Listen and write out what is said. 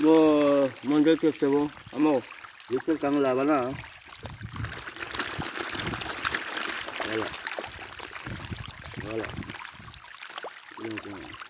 Bo, 먼저 testé bo. Amo, este kang laban na. ah. Wala. Wala. Yun, yun.